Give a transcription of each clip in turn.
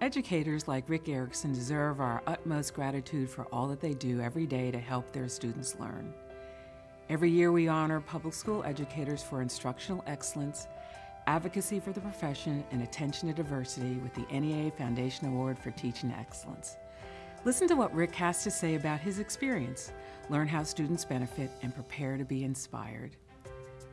Educators like Rick Erickson deserve our utmost gratitude for all that they do every day to help their students learn. Every year we honor public school educators for instructional excellence, advocacy for the profession, and attention to diversity with the NEA Foundation Award for Teaching Excellence. Listen to what Rick has to say about his experience, learn how students benefit, and prepare to be inspired.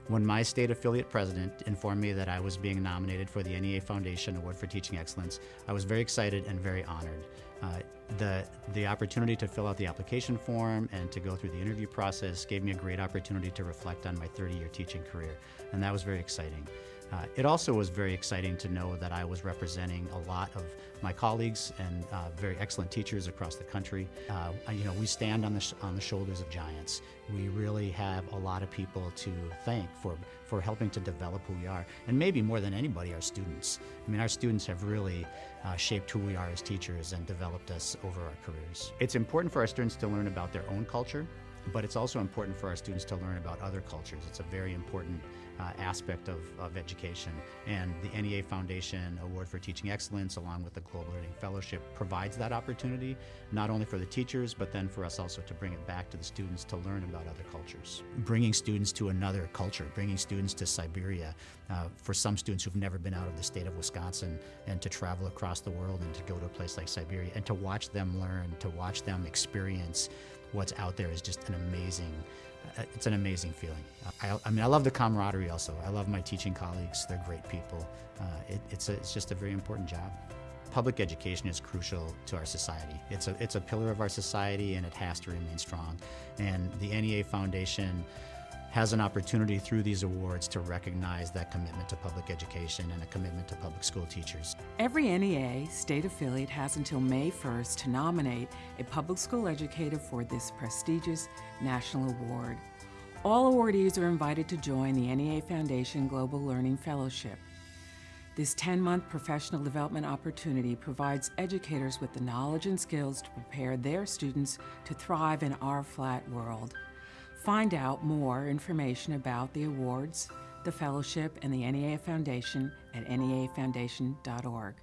When my state affiliate president informed me that I was being nominated for the NEA Foundation Award for Teaching Excellence, I was very excited and very honored. Uh, the, the opportunity to fill out the application form and to go through the interview process gave me a great opportunity to reflect on my 30-year teaching career, and that was very exciting. Uh, it also was very exciting to know that I was representing a lot of my colleagues and uh, very excellent teachers across the country. Uh, you know, we stand on the, on the shoulders of giants. We really have a lot of people to thank for, for helping to develop who we are. And maybe more than anybody, our students. I mean, our students have really uh, shaped who we are as teachers and developed us over our careers. It's important for our students to learn about their own culture but it's also important for our students to learn about other cultures. It's a very important uh, aspect of, of education. And the NEA Foundation Award for Teaching Excellence, along with the Global Learning Fellowship, provides that opportunity, not only for the teachers, but then for us also to bring it back to the students to learn about other cultures. Bringing students to another culture, bringing students to Siberia, uh, for some students who've never been out of the state of Wisconsin, and to travel across the world and to go to a place like Siberia, and to watch them learn, to watch them experience what's out there is just an amazing, uh, it's an amazing feeling. I, I, mean, I love the camaraderie also. I love my teaching colleagues. They're great people. Uh, it, it's, a, it's just a very important job. Public education is crucial to our society. It's a, it's a pillar of our society and it has to remain strong. And the NEA Foundation has an opportunity through these awards to recognize that commitment to public education and a commitment to public school teachers. Every NEA state affiliate has until May 1st to nominate a public school educator for this prestigious national award. All awardees are invited to join the NEA Foundation Global Learning Fellowship. This 10-month professional development opportunity provides educators with the knowledge and skills to prepare their students to thrive in our flat world. Find out more information about the awards, the fellowship, and the NEA Foundation at neafoundation.org.